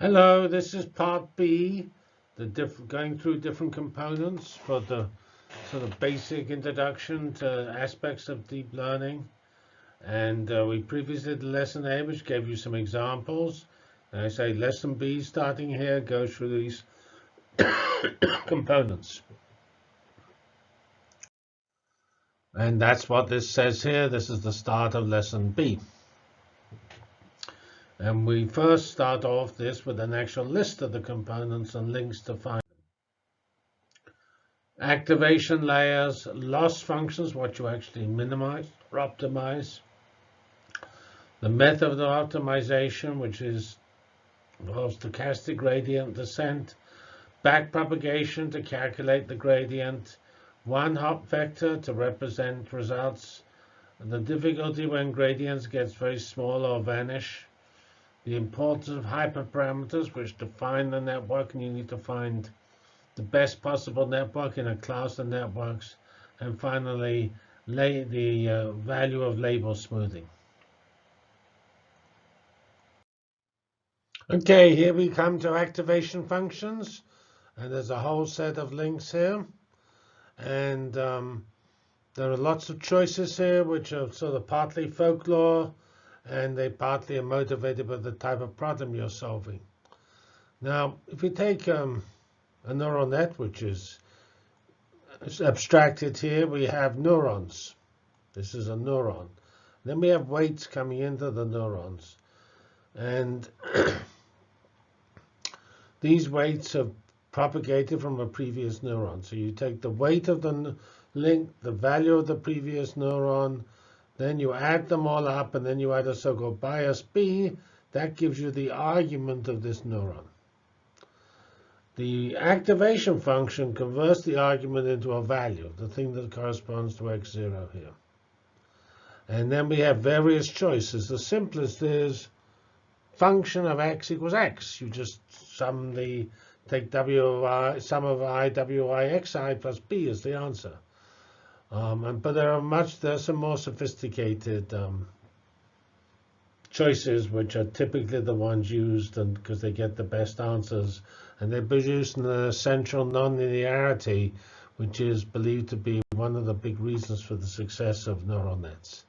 Hello, this is part B, the going through different components for the sort of basic introduction to aspects of deep learning. And uh, we previously did lesson A, which gave you some examples. And I say lesson B, starting here, goes through these components. And that's what this says here. This is the start of lesson B. And we first start off this with an actual list of the components and links to find them. Activation layers, loss functions, what you actually minimize or optimize. The method of optimization, which is involves stochastic gradient descent. Backpropagation to calculate the gradient. One hot vector to represent results. and The difficulty when gradients gets very small or vanish the importance of hyperparameters, which define the network, and you need to find the best possible network in a class of networks, and finally, the uh, value of label smoothing. Okay, here we come to activation functions, and there's a whole set of links here, and um, there are lots of choices here, which are sort of partly folklore, and they partly are motivated by the type of problem you're solving. Now, if we take um, a neural net, which is abstracted here, we have neurons. This is a neuron. Then we have weights coming into the neurons. And these weights are propagated from a previous neuron. So you take the weight of the link, the value of the previous neuron, then you add them all up, and then you add a so-called bias B. That gives you the argument of this neuron. The activation function converts the argument into a value, the thing that corresponds to x0 here. And then we have various choices. The simplest is function of x equals x. You just sum the take w of i, sum of i, w i, x i plus b is the answer. Um, but there are much, there are some more sophisticated um, choices, which are typically the ones used and because they get the best answers. And they produce an essential nonlinearity, which is believed to be one of the big reasons for the success of neural nets.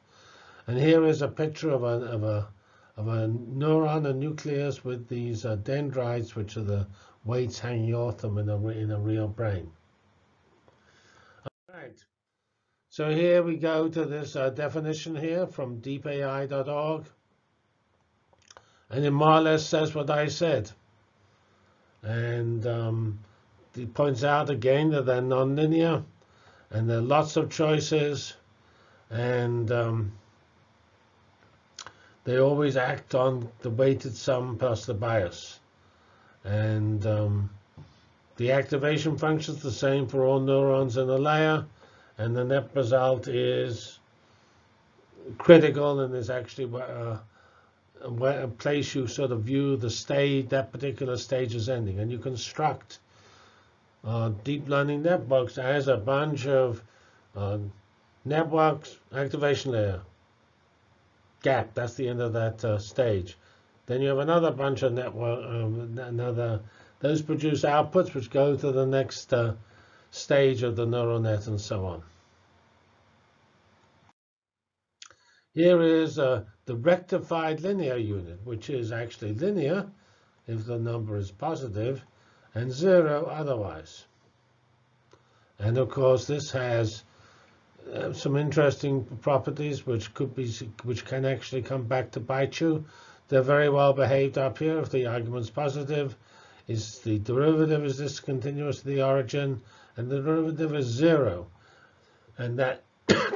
And here is a picture of a, of a, of a neuron, a nucleus with these uh, dendrites, which are the weights hanging off them in a, in a real brain. All right. So here we go to this uh, definition here from deepai.org. And it more or less says what I said. And um, it points out again that they're nonlinear and there are lots of choices. And um, they always act on the weighted sum plus the bias. And um, the activation function is the same for all neurons in a layer and the net result is critical and is actually uh, a place you sort of view the stage, that particular stage is ending. And you construct uh, deep learning networks as a bunch of uh, networks, activation layer, gap, that's the end of that uh, stage. Then you have another bunch of network, um, another, those produce outputs which go to the next uh, stage of the neural net and so on. Here is uh, the rectified linear unit, which is actually linear if the number is positive, and zero otherwise. And of course, this has uh, some interesting properties which could be, which can actually come back to bite you. They're very well behaved up here. If the argument's positive, is the derivative is discontinuous to the origin, and the derivative is zero. And that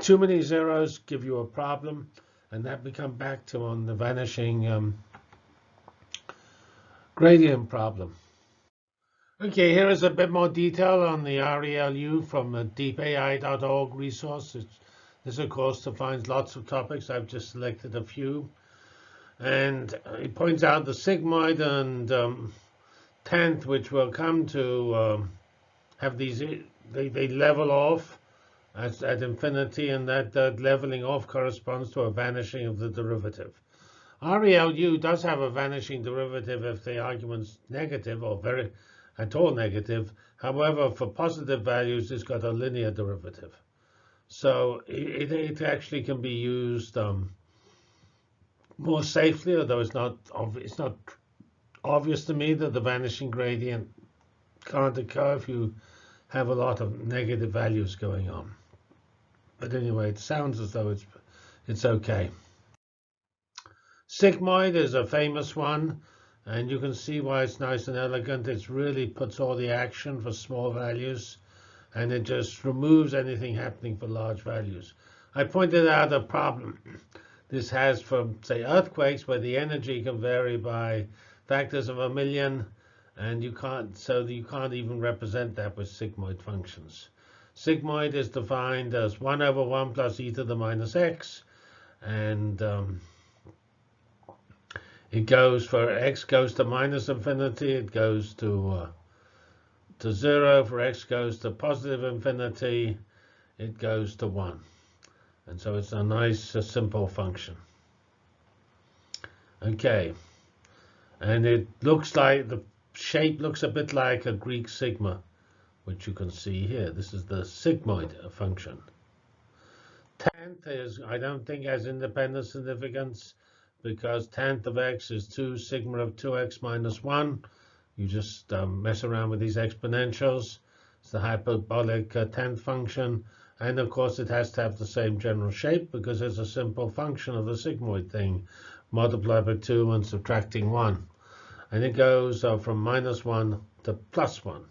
too many zeros give you a problem, and that we come back to on the vanishing um, gradient problem. Okay, here is a bit more detail on the ReLU from the deepai.org resource. It's, this, of course, defines lots of topics. I've just selected a few. And it points out the sigmoid and um, tanh, which will come to um, have these, they, they level off at, at infinity, and that, that leveling off corresponds to a vanishing of the derivative. ReLU does have a vanishing derivative if the argument's negative or very at all negative. However, for positive values, it's got a linear derivative. So it, it actually can be used um, more safely, although it's not, it's not obvious to me that the vanishing gradient can't occur if you have a lot of negative values going on. But anyway, it sounds as though it's, it's OK. Sigmoid is a famous one, and you can see why it's nice and elegant. It really puts all the action for small values, and it just removes anything happening for large values. I pointed out a problem this has for, say, earthquakes, where the energy can vary by factors of a million, and you can't, so you can't even represent that with sigmoid functions. Sigmoid is defined as 1 over 1 plus e to the minus x, and um, it goes for x goes to minus infinity, it goes to uh, to 0. For x goes to positive infinity, it goes to 1. And so it's a nice, simple function. OK. And it looks like the shape looks a bit like a Greek sigma, which you can see here. This is the sigmoid function. Tanh is, I don't think, has independent significance because tanh of x is 2 sigma of 2x minus 1. You just um, mess around with these exponentials. It's the hyperbolic uh, tanh function. And of course, it has to have the same general shape because it's a simple function of the sigmoid thing, multiplied by 2 and subtracting 1. And it goes uh, from minus 1 to plus 1.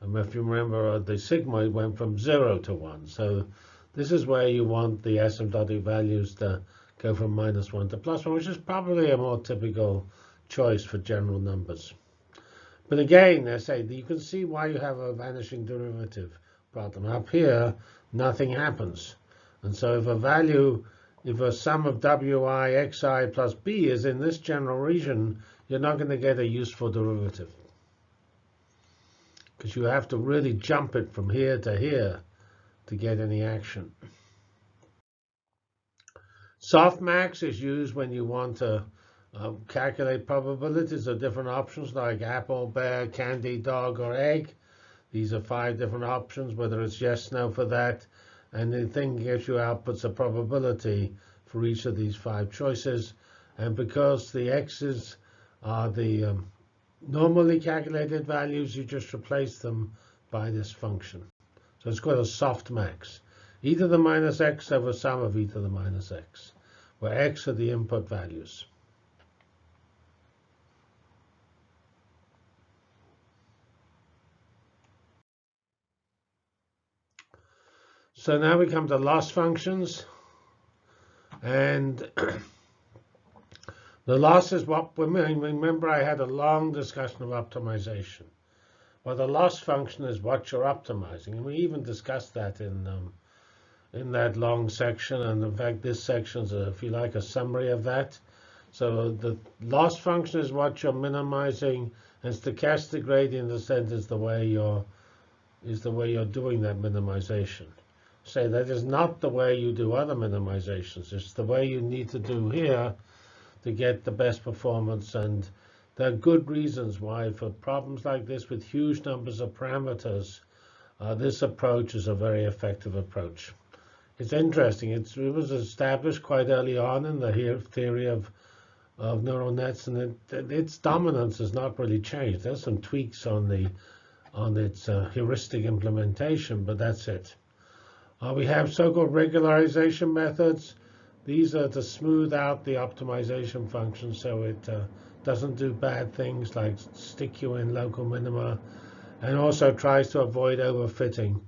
And if you remember, uh, the sigmoid went from 0 to 1. So this is where you want the asymptotic values to go from minus 1 to plus 1, which is probably a more typical choice for general numbers. But again, I say you can see why you have a vanishing derivative problem. Up here, nothing happens. And so if a value, if a sum of wi xi plus b is in this general region, you're not going to get a useful derivative. Because you have to really jump it from here to here to get any action. Softmax is used when you want to uh, calculate probabilities of different options like apple, bear, candy, dog, or egg. These are five different options, whether it's yes, no for that. And the thing gives you outputs a probability for each of these five choices. And because the x's are the um, normally calculated values, you just replace them by this function. So it's called a softmax e to the minus x over sum of e to the minus x, where x are the input values. So now we come to loss functions. And the loss is what, we remember I had a long discussion of optimization. Well, the loss function is what you're optimizing. And we even discussed that in um, in that long section. And in fact, this section is, a, if you like, a summary of that. So the loss function is what you're minimizing, and stochastic gradient descent is the way you're is the way you're doing that minimization. Say that is not the way you do other minimizations. It's the way you need to do here to get the best performance. And there are good reasons why for problems like this with huge numbers of parameters, uh, this approach is a very effective approach it's interesting. It's, it was established quite early on in the theory of of neural nets, and it, its dominance has not really changed. There's some tweaks on the on its uh, heuristic implementation, but that's it. Uh, we have so-called regularization methods. These are to smooth out the optimization function so it uh, doesn't do bad things like stick you in local minima, and also tries to avoid overfitting,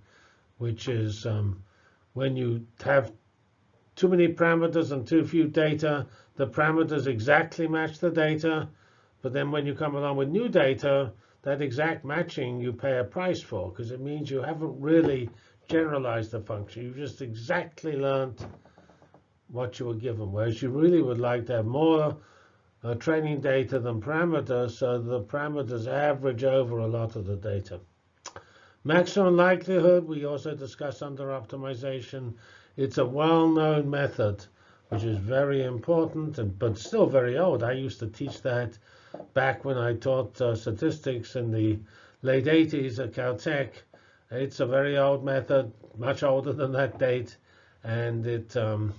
which is um, when you have too many parameters and too few data, the parameters exactly match the data. But then when you come along with new data, that exact matching you pay a price for because it means you haven't really generalized the function. You've just exactly learned what you were given, whereas you really would like to have more uh, training data than parameters, so the parameters average over a lot of the data. Maximum likelihood, we also discussed under optimization. It's a well-known method which is very important, and, but still very old. I used to teach that back when I taught uh, statistics in the late 80s at Caltech. It's a very old method, much older than that date, and it um,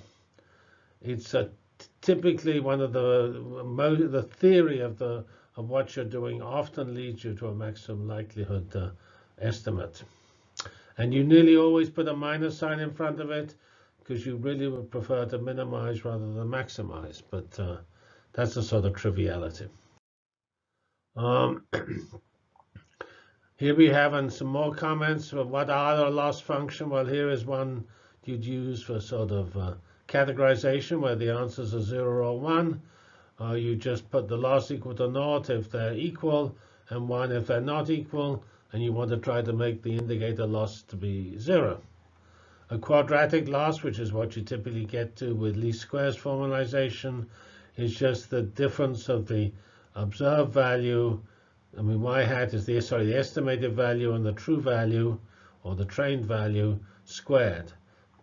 it's a, typically one of the the theory of the of what you're doing often leads you to a maximum likelihood uh, estimate. And you nearly always put a minus sign in front of it because you really would prefer to minimize rather than maximize. But uh, that's a sort of triviality. Um, here we have and some more comments. What are the loss function? Well, here is one you'd use for sort of uh, categorization where the answers are 0 or 1. Uh, you just put the loss equal to naught if they're equal and 1 if they're not equal. And you want to try to make the indicator loss to be 0. A quadratic loss, which is what you typically get to with least squares formalization, is just the difference of the observed value. I mean, y hat is the sorry the estimated value and the true value, or the trained value squared.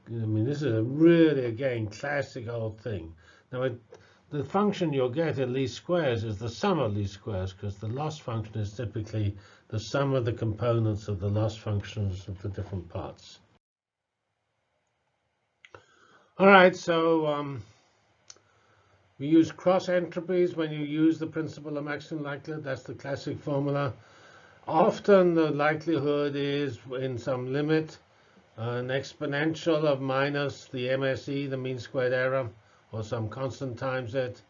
I mean, this is a really again classic old thing. Now, it, the function you'll get in least squares is the sum of least squares, because the loss function is typically the sum of the components of the loss functions of the different parts. All right, so um, we use cross entropies when you use the principle of maximum likelihood. That's the classic formula. Often the likelihood is in some limit, an exponential of minus the MSE, the mean squared error, or some constant times it.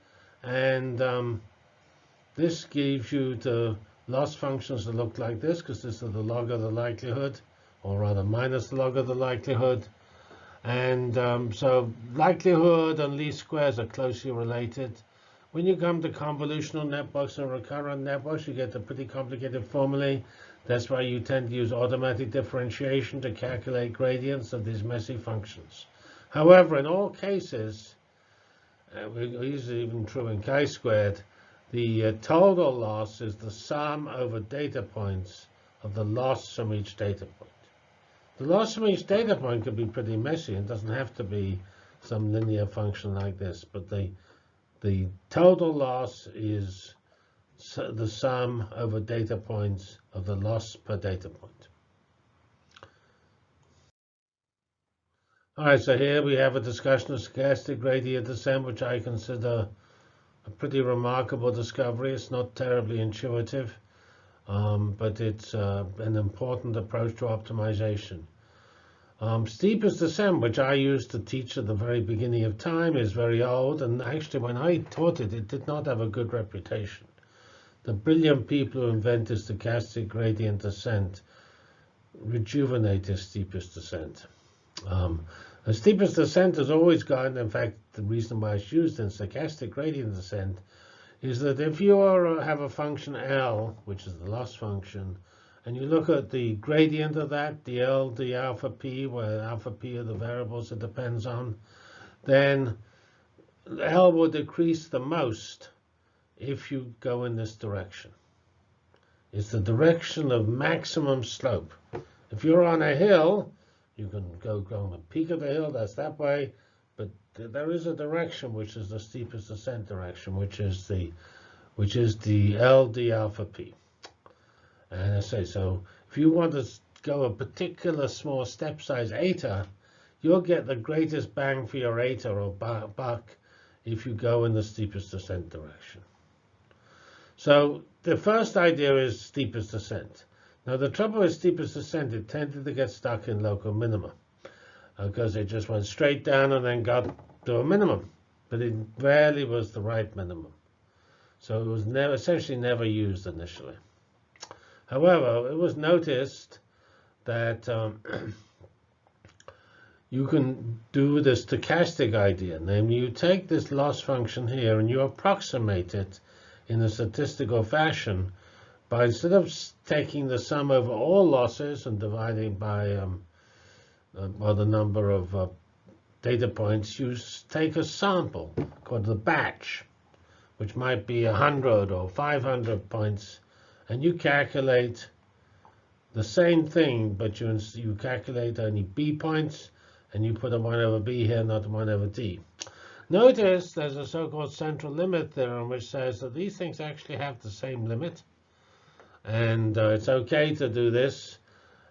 And um, this gives you the loss functions that look like this, because this is the log of the likelihood, or rather minus the log of the likelihood. And um, so likelihood and least squares are closely related. When you come to convolutional networks and recurrent networks, you get a pretty complicated formulae. That's why you tend to use automatic differentiation to calculate gradients of these messy functions. However, in all cases, uh, this is even true in chi-squared, the uh, total loss is the sum over data points of the loss from each data point. The loss from each data point could be pretty messy. It doesn't have to be some linear function like this, but the the total loss is the sum over data points of the loss per data point. All right, so here we have a discussion of stochastic gradient descent, which I consider a pretty remarkable discovery. It's not terribly intuitive um, but it's uh, an important approach to optimization. Um, steepest descent, which I used to teach at the very beginning of time, is very old. And actually, when I taught it, it did not have a good reputation. The brilliant people who invented stochastic gradient descent rejuvenated steepest descent. Um, the steepest descent has always gone, in fact, the reason why it's used in stochastic gradient descent is that if you are, have a function L, which is the loss function, and you look at the gradient of that, the L, the alpha p, where alpha p are the variables it depends on, then L will decrease the most if you go in this direction. It's the direction of maximum slope. If you're on a hill, you can go, go on the peak of the hill, that's that way But there is a direction which is the steepest ascent direction, which is the which is the LD alpha p. And I say so if you want to go a particular small step size eta, you'll get the greatest bang for your eta or buck if you go in the steepest ascent direction. So the first idea is steepest ascent. Now the trouble with steepest ascent, it tended to get stuck in local minima because it just went straight down and then got to a minimum, but it rarely was the right minimum. So it was never, essentially never used initially. However, it was noticed that um, you can do the stochastic idea. Namely, you take this loss function here and you approximate it in a statistical fashion But instead of taking the sum over all losses and dividing by um, the number of uh, data points, you take a sample called the batch, which might be 100 or 500 points, and you calculate the same thing, but you, you calculate only b points, and you put a 1 over b here, not 1 over d. Notice there's a so-called central limit theorem which says that these things actually have the same limit. And uh, it's OK to do this.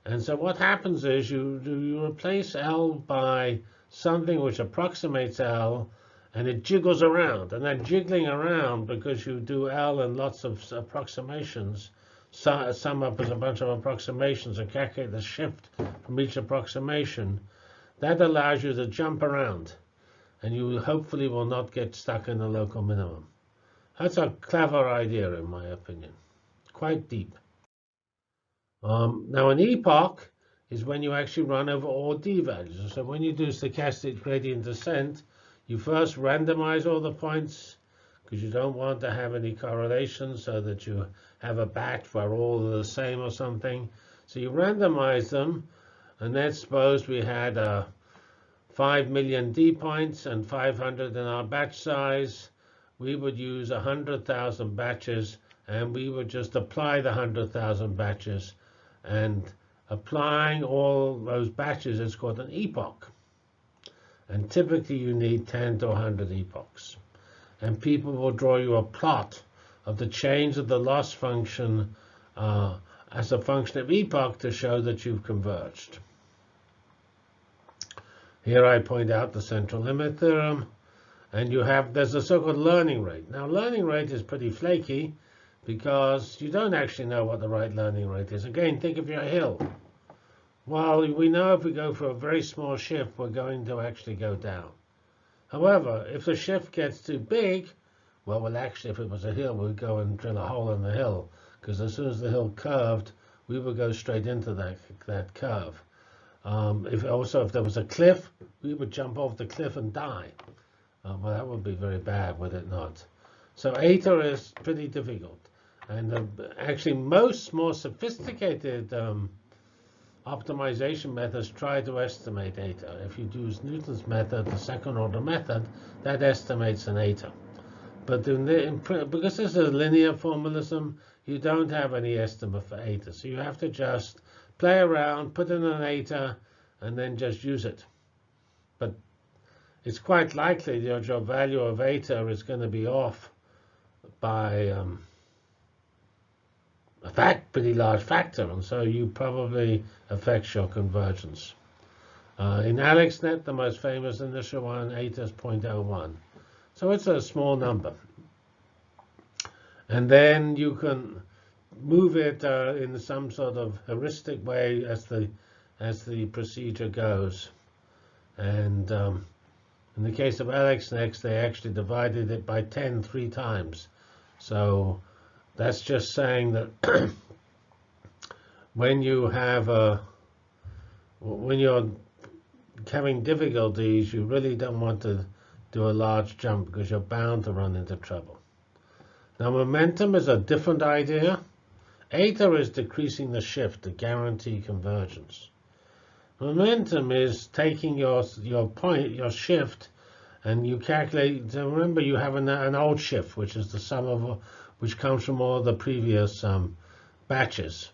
And so what happens is you, you replace L by something which approximates L, and it jiggles around. And that jiggling around, because you do L and lots of approximations, sum up as a bunch of approximations and calculate the shift from each approximation, that allows you to jump around and you hopefully will not get stuck in the local minimum. That's a clever idea, in my opinion. Quite deep. Um, now, an epoch is when you actually run over all d values. So when you do stochastic gradient descent, you first randomize all the points because you don't want to have any correlation so that you have a batch where all are the same or something. So you randomize them, and let's suppose we had a 5 million D points and 500 in our batch size, we would use 100,000 batches and we would just apply the 100,000 batches. And applying all those batches is called an epoch. And typically you need 10 to 100 epochs. And people will draw you a plot of the change of the loss function uh, as a function of epoch to show that you've converged. Here I point out the central limit theorem. And you have, there's a so-called learning rate. Now, learning rate is pretty flaky because you don't actually know what the right learning rate is. Again, think of your hill. Well, we know if we go for a very small shift, we're going to actually go down. However, if the shift gets too big, well, well, actually, if it was a hill, we'd go and drill a hole in the hill. Because as soon as the hill curved, we would go straight into that, that curve. Um, if also if there was a cliff, we would jump off the cliff and die. Uh, well, that would be very bad, would it not? So eta is pretty difficult. And uh, actually, most more sophisticated um, optimization methods try to estimate eta. If you use Newton's method, the second order method, that estimates an eta. But in the, in, because this is a linear formalism, you don't have any estimate for eta. So you have to just play around, put in an eta, and then just use it. But it's quite likely your value of eta is going to be off by um, a fact, pretty large factor, and so you probably affect your convergence. Uh, in AlexNet, the most famous initial one, eta is 0.01. So it's a small number. And then you can move it uh, in some sort of heuristic way as the as the procedure goes. And um, in the case of AlexNet, they actually divided it by 10 three times. So that's just saying that when you have a when you're having difficulties, you really don't want to do a large jump because you're bound to run into trouble. Now, momentum is a different idea. Eta is decreasing the shift to guarantee convergence. Momentum is taking your your point, your shift, and you calculate. Remember, you have an, an old shift, which is the sum of which comes from all the previous um, batches.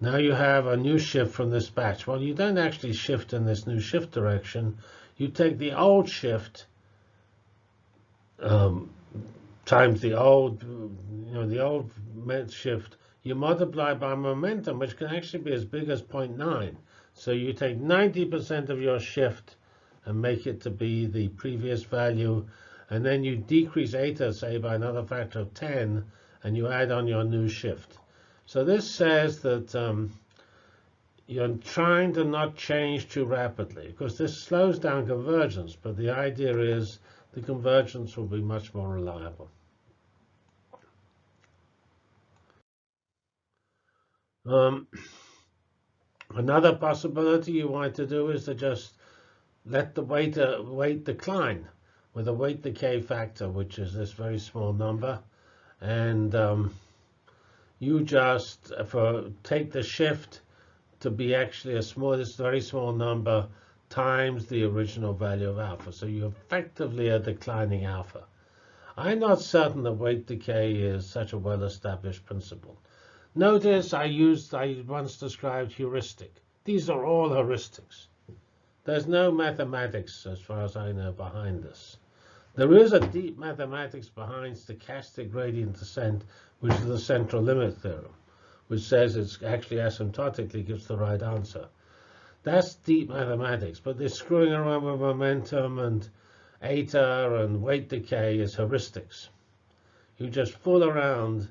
Now you have a new shift from this batch. Well, you don't actually shift in this new shift direction. You take the old shift um, times the old, you know, the old shift you multiply by momentum, which can actually be as big as 0.9. So you take 90% of your shift and make it to be the previous value, and then you decrease eta, say, by another factor of 10, and you add on your new shift. So this says that um, you're trying to not change too rapidly, because this slows down convergence, but the idea is the convergence will be much more reliable. Um, another possibility you want to do is to just let the weight, uh, weight decline with a weight decay factor, which is this very small number. And um, you just for take the shift to be actually a small, this very small number times the original value of alpha. So you effectively are declining alpha. I'm not certain that weight decay is such a well-established principle. Notice I used, I once described heuristic. These are all heuristics. There's no mathematics, as far as I know, behind this. There is a deep mathematics behind stochastic gradient descent, which is the central limit theorem, which says it's actually asymptotically gives the right answer. That's deep mathematics, but this screwing around with momentum and eta and weight decay is heuristics. You just fool around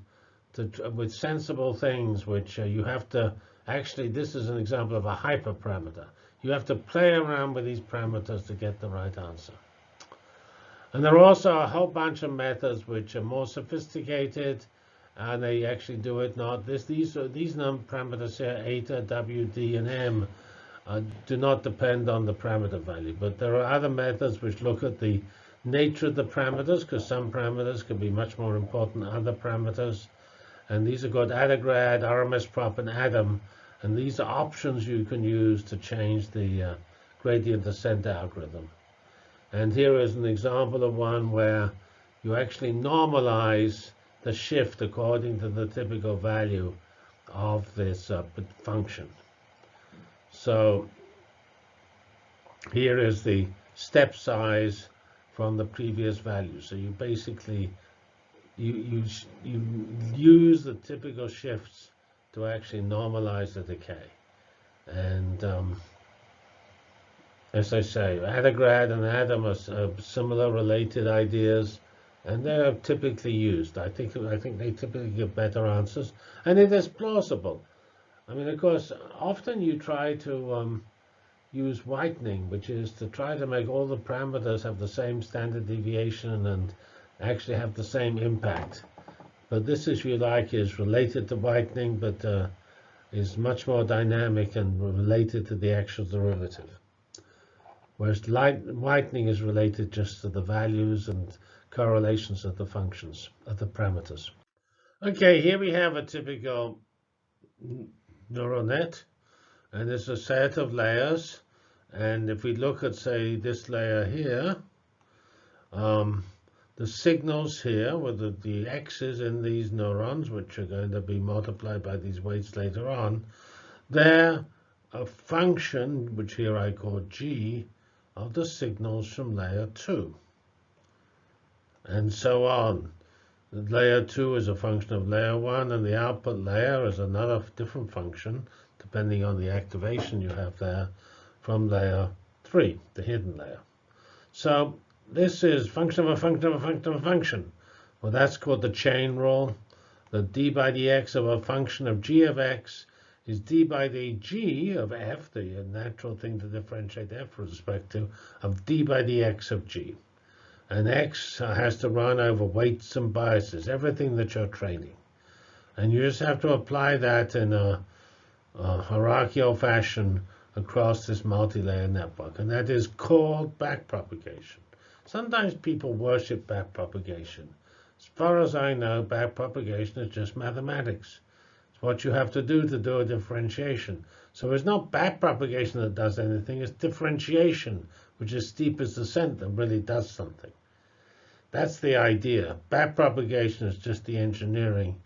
to, with sensible things, which uh, you have to actually, this is an example of a hyperparameter. You have to play around with these parameters to get the right answer. And there are also a whole bunch of methods which are more sophisticated, and they actually do it not. This, these these num parameters here, eta, w, d, and m, uh, do not depend on the parameter value. But there are other methods which look at the nature of the parameters, because some parameters can be much more important than other parameters. And these are called ADAGRAD, RMS prop, and ADAM. And these are options you can use to change the uh, gradient descent algorithm. And here is an example of one where you actually normalize the shift according to the typical value of this uh, function. So here is the step size from the previous value. So you basically you, you, you use the typical shifts to actually normalize the decay. And um, as I say, ADAGRAD and ADAM are similar related ideas, and they're typically used. I think I think they typically give better answers, and it is plausible. I mean, of course, often you try to um, use whitening, which is to try to make all the parameters have the same standard deviation and actually have the same impact. But this, if you like, is related to whitening, but uh, is much more dynamic and related to the actual derivative. Whereas light, whitening is related just to the values and correlations of the functions, of the parameters. Okay, here we have a typical neural net. And it's a set of layers. And if we look at, say, this layer here, um, the signals here with the, the x's in these neurons, which are going to be multiplied by these weights later on, they're a function, which here I call g, of the signals from layer 2. And so on. Layer 2 is a function of layer 1, and the output layer is another different function, depending on the activation you have there, from layer 3, the hidden layer. So this is function of a function of a function of a function. Well, that's called the chain rule. The d by dx of a function of g of x is d by the g of f, the natural thing to differentiate f with respect to, of d by dx of g. And X has to run over weights and biases, everything that you're training. And you just have to apply that in a, a hierarchical fashion across this multi-layer network. And that is called backpropagation. Sometimes people worship backpropagation. As far as I know, backpropagation is just mathematics. It's what you have to do to do a differentiation. So it's not backpropagation that does anything, it's differentiation, which is steepest descent that really does something. That's the idea. Backpropagation is just the engineering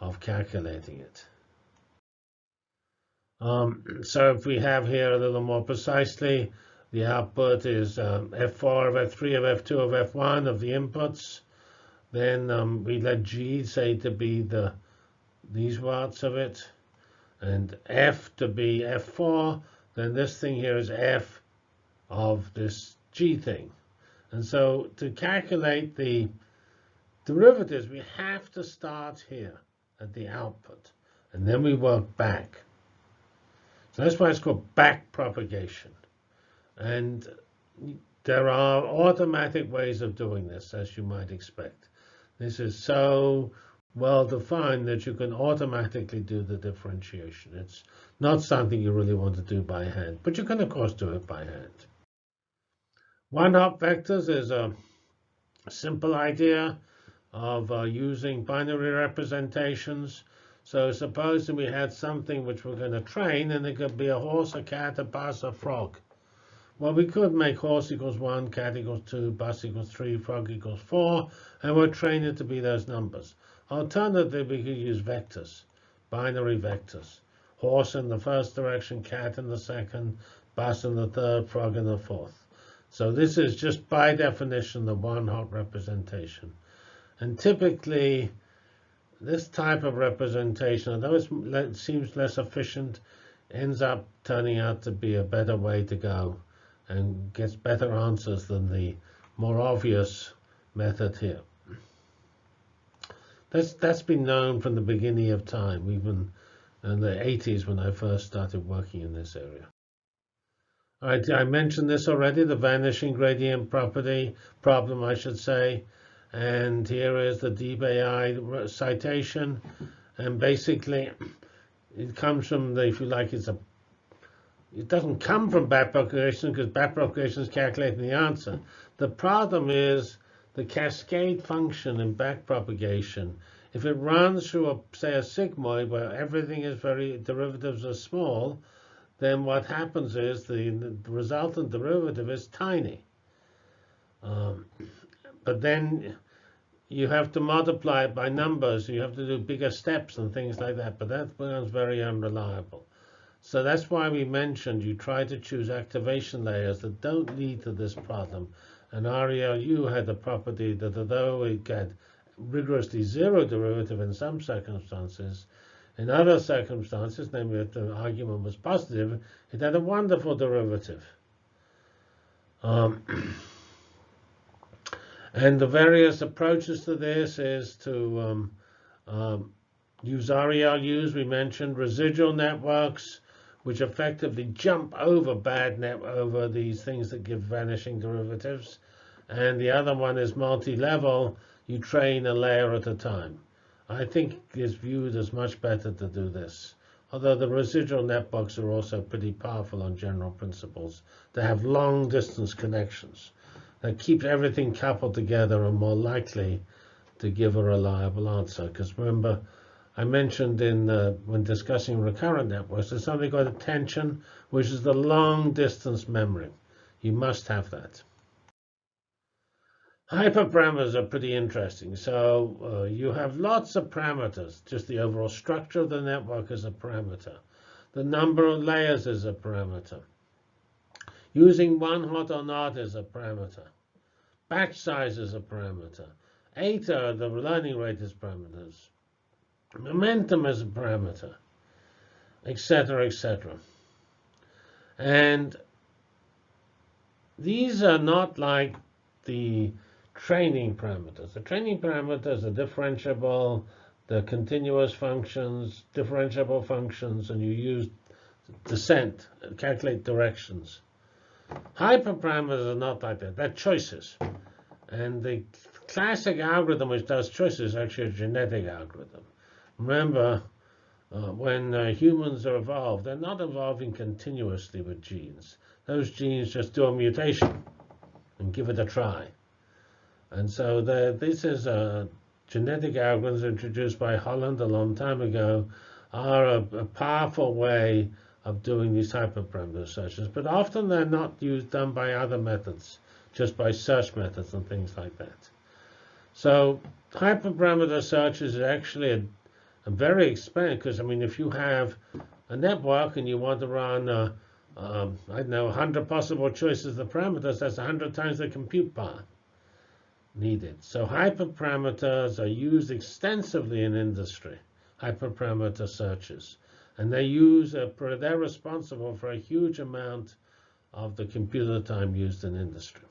of calculating it. Um, so if we have here a little more precisely, the output is um, F4 of F3 of F2 of F1 of the inputs. Then um, we let G say to be the these watts of it, and F to be F4. Then this thing here is F of this G thing. And so to calculate the derivatives, we have to start here at the output, and then we work back. So that's why it's called back propagation. And there are automatic ways of doing this, as you might expect. This is so well defined that you can automatically do the differentiation. It's not something you really want to do by hand, but you can, of course, do it by hand. One-hot vectors is a simple idea of uh, using binary representations. So supposing we had something which we're going to train, and it could be a horse, a cat, a bus, a frog. Well, we could make horse equals 1, cat equals 2, bus equals 3, frog equals 4, and we'll train it to be those numbers. Alternatively, we could use vectors, binary vectors. Horse in the first direction, cat in the second, bus in the third, frog in the fourth. So this is just by definition the one-hot representation. And typically, this type of representation, although it seems less efficient, ends up turning out to be a better way to go and gets better answers than the more obvious method here. That's, that's been known from the beginning of time, even in the 80s when I first started working in this area. I, I mentioned this already, the vanishing gradient property problem, I should say. And here is the DeepAI citation. And basically, it comes from the, if you like, it's a, it doesn't come from backpropagation because backpropagation is calculating the answer. The problem is the cascade function in backpropagation. If it runs through, a, say, a sigmoid where everything is very, derivatives are small, then what happens is the, the resultant derivative is tiny. Um, but then you have to multiply it by numbers. You have to do bigger steps and things like that. But that becomes very unreliable. So that's why we mentioned you try to choose activation layers that don't lead to this problem. And ReLU had the property that although it get rigorously zero derivative in some circumstances, in other circumstances, namely if the argument was positive, it had a wonderful derivative. Um, and the various approaches to this is to um, um, use ReLUs. We mentioned residual networks, which effectively jump over bad net over these things that give vanishing derivatives. And the other one is multi-level. You train a layer at a time. I think it's viewed as much better to do this. Although the residual networks are also pretty powerful on general principles. They have long distance connections that keep everything coupled together and more likely to give a reliable answer. Because remember, I mentioned in uh, when discussing recurrent networks, there's something called attention, which is the long distance memory. You must have that. Hyperparameters are pretty interesting. So uh, you have lots of parameters. Just the overall structure of the network is a parameter. The number of layers is a parameter. Using one hot or not is a parameter. Batch size is a parameter. Eta, the learning rate is parameters. Momentum as a parameter, etc., etc. And these are not like the training parameters. The training parameters are differentiable, the continuous functions, differentiable functions, and you use descent, calculate directions. Hyperparameters are not like that. They're choices. And the classic algorithm which does choices is actually a genetic algorithm. Remember, uh, when uh, humans are evolved, they're not evolving continuously with genes. Those genes just do a mutation and give it a try. And so the, this is a genetic algorithms introduced by Holland a long time ago are a, a powerful way of doing these hyperparameter searches. But often they're not used done by other methods, just by search methods and things like that. So hyperparameter searches is actually a very expensive, because I mean, if you have a network and you want to run, uh, um, I don't know, 100 possible choices of parameters, that's 100 times the compute power needed. So hyperparameters are used extensively in industry, hyperparameter searches. And they use a, they're responsible for a huge amount of the computer time used in industry.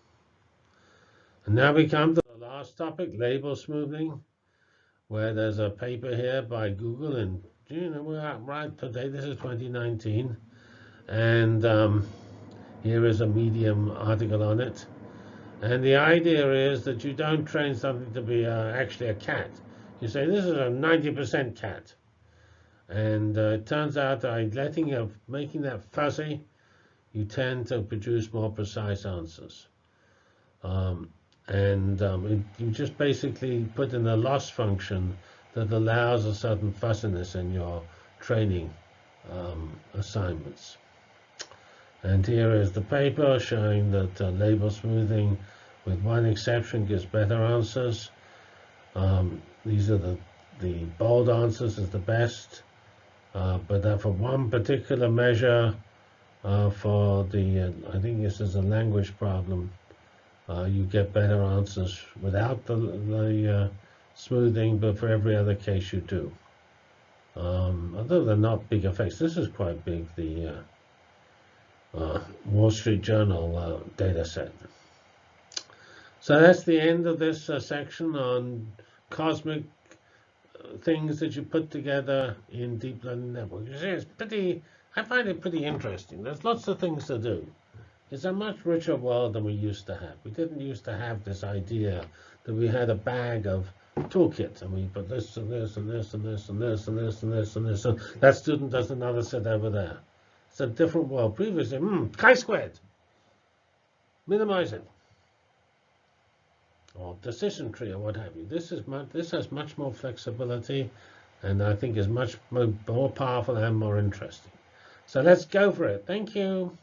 And now we come to the last topic, label smoothing, where there's a paper here by Google and you know, we're at right today, this is 2019. And um, here is a Medium article on it. And the idea is that you don't train something to be uh, actually a cat. You say, this is a 90% cat. And uh, it turns out that letting of making that fuzzy, you tend to produce more precise answers. Um, and um, it, you just basically put in a loss function that allows a certain fuzziness in your training um, assignments. And here is the paper showing that uh, label smoothing, with one exception, gives better answers. Um, these are the, the bold answers is the best. Uh, but for one particular measure, uh, for the, uh, I think this is a language problem. Uh, you get better answers without the, the uh, smoothing, but for every other case you do. Um, although they're not big effects, this is quite big, the uh, uh, Wall Street Journal uh, data set. So that's the end of this uh, section on cosmic things that you put together in deep learning networks. You see, it's pretty, I find it pretty interesting. There's lots of things to do. It's a much richer world than we used to have. We didn't used to have this idea that we had a bag of toolkits and we put this and this and this and this and this and this and this and this and that student does another set over there. It's a different world. Previously, hmm, chi-squared. Minimize it. Or decision tree or what have you. This is much, this has much more flexibility and I think is much more powerful and more interesting. So let's go for it. Thank you.